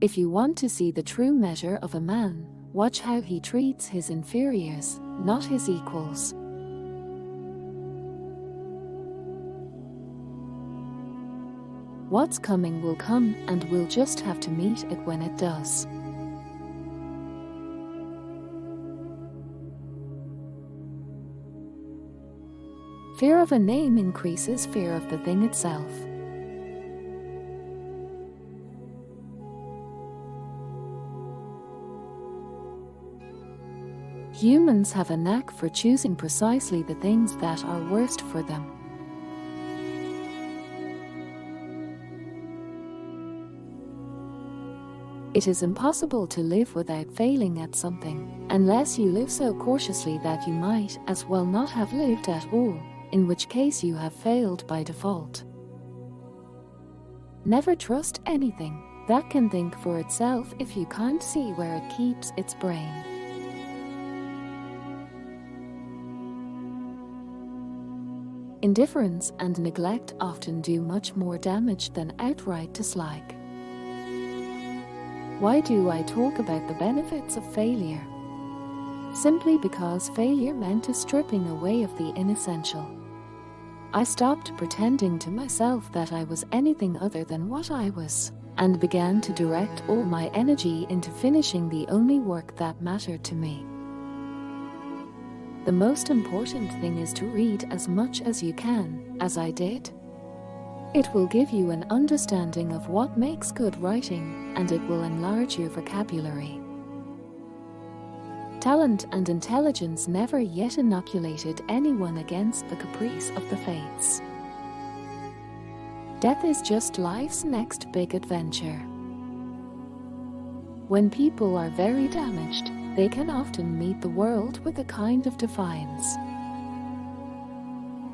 If you want to see the true measure of a man, watch how he treats his inferiors, not his equals. What's coming will come and we'll just have to meet it when it does. Fear of a name increases fear of the thing itself. Humans have a knack for choosing precisely the things that are worst for them. It is impossible to live without failing at something, unless you live so cautiously that you might as well not have lived at all, in which case you have failed by default. Never trust anything that can think for itself if you can't see where it keeps its brain. Indifference and neglect often do much more damage than outright dislike. Why do I talk about the benefits of failure? Simply because failure meant a stripping away of the inessential. I stopped pretending to myself that I was anything other than what I was, and began to direct all my energy into finishing the only work that mattered to me. The most important thing is to read as much as you can, as I did, it will give you an understanding of what makes good writing, and it will enlarge your vocabulary. Talent and intelligence never yet inoculated anyone against the caprice of the fates. Death is just life's next big adventure. When people are very damaged, they can often meet the world with a kind of defiance.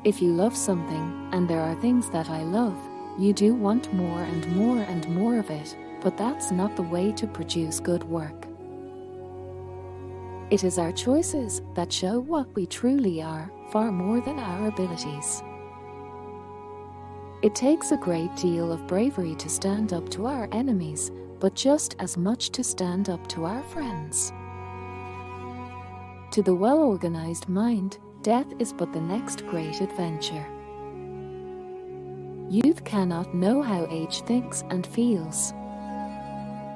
If you love something, and there are things that I love, you do want more and more and more of it, but that's not the way to produce good work. It is our choices that show what we truly are, far more than our abilities. It takes a great deal of bravery to stand up to our enemies, but just as much to stand up to our friends. To the well-organized mind, Death is but the next great adventure. Youth cannot know how age thinks and feels.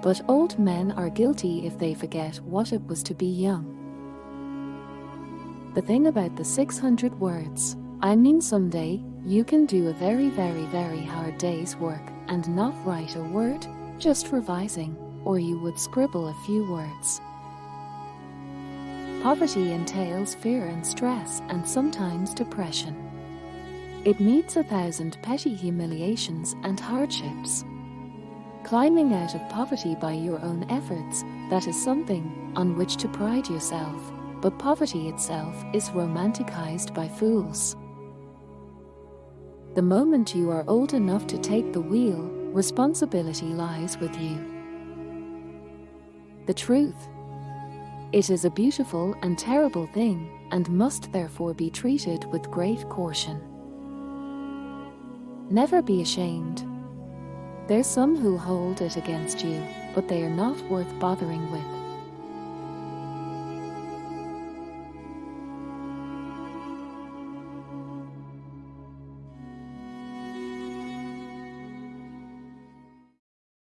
But old men are guilty if they forget what it was to be young. The thing about the 600 words, I mean someday, you can do a very very very hard day's work and not write a word, just revising, or you would scribble a few words. Poverty entails fear and stress and sometimes depression. It meets a thousand petty humiliations and hardships. Climbing out of poverty by your own efforts, that is something on which to pride yourself, but poverty itself is romanticized by fools. The moment you are old enough to take the wheel, responsibility lies with you. The truth it is a beautiful and terrible thing, and must therefore be treated with great caution. Never be ashamed. There's some who hold it against you, but they are not worth bothering with.